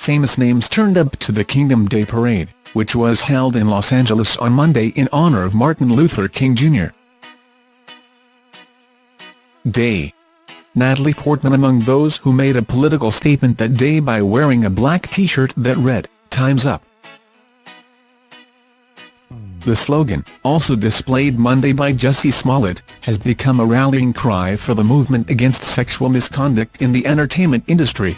famous names turned up to the Kingdom Day Parade, which was held in Los Angeles on Monday in honor of Martin Luther King Jr. Day Natalie Portman among those who made a political statement that day by wearing a black t-shirt that read, Time's Up. The slogan, also displayed Monday by Jussie Smollett, has become a rallying cry for the movement against sexual misconduct in the entertainment industry.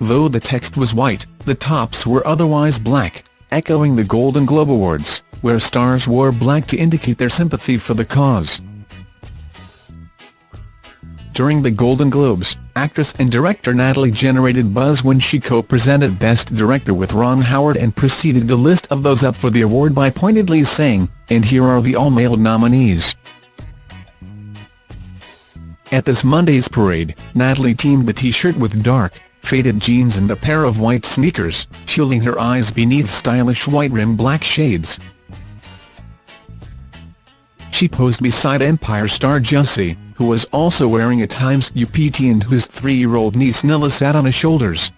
Though the text was white, the tops were otherwise black, echoing the Golden Globe Awards, where stars wore black to indicate their sympathy for the cause. During the Golden Globes, actress and director Natalie generated buzz when she co-presented Best Director with Ron Howard and preceded the list of those up for the award by pointedly saying, and here are the all-male nominees. At this Monday's parade, Natalie teamed the t-shirt with dark, faded jeans and a pair of white sneakers, shielding her eyes beneath stylish white-rimmed black shades. She posed beside Empire star Jussie, who was also wearing a Times UPT and whose three-year-old niece Nilla sat on his shoulders.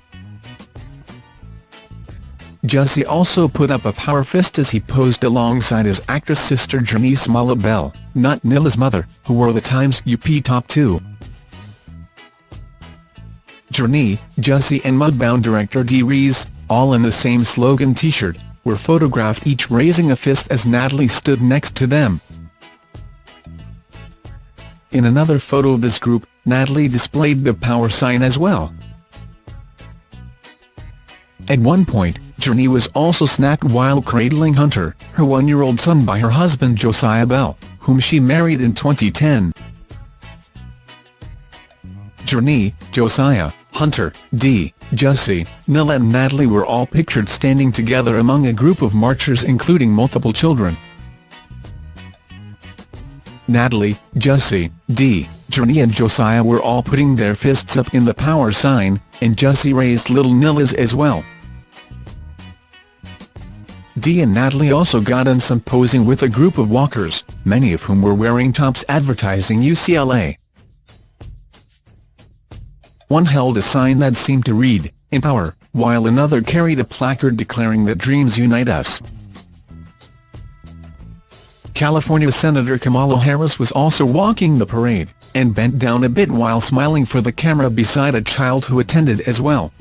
Jussie also put up a power fist as he posed alongside his actress sister Smollett Bell, not Nilla's mother, who wore the Times UP top too. Jurnee, Jussie and Mudbound director Dee Rees, all in the same slogan t-shirt, were photographed each raising a fist as Natalie stood next to them. In another photo of this group, Natalie displayed the power sign as well. At one point, Jurnee was also snapped while cradling Hunter, her one-year-old son by her husband Josiah Bell, whom she married in 2010. Jurnee, Josiah, Hunter, Dee, Jussie, Nilla and Natalie were all pictured standing together among a group of marchers including multiple children. Natalie, Jussie, Dee, Jurnee and Josiah were all putting their fists up in the power sign, and Jussie raised little Nilla's as well. Dee and Natalie also got in some posing with a group of walkers, many of whom were wearing tops advertising UCLA. One held a sign that seemed to read, Empower, while another carried a placard declaring that dreams unite us. California Senator Kamala Harris was also walking the parade, and bent down a bit while smiling for the camera beside a child who attended as well.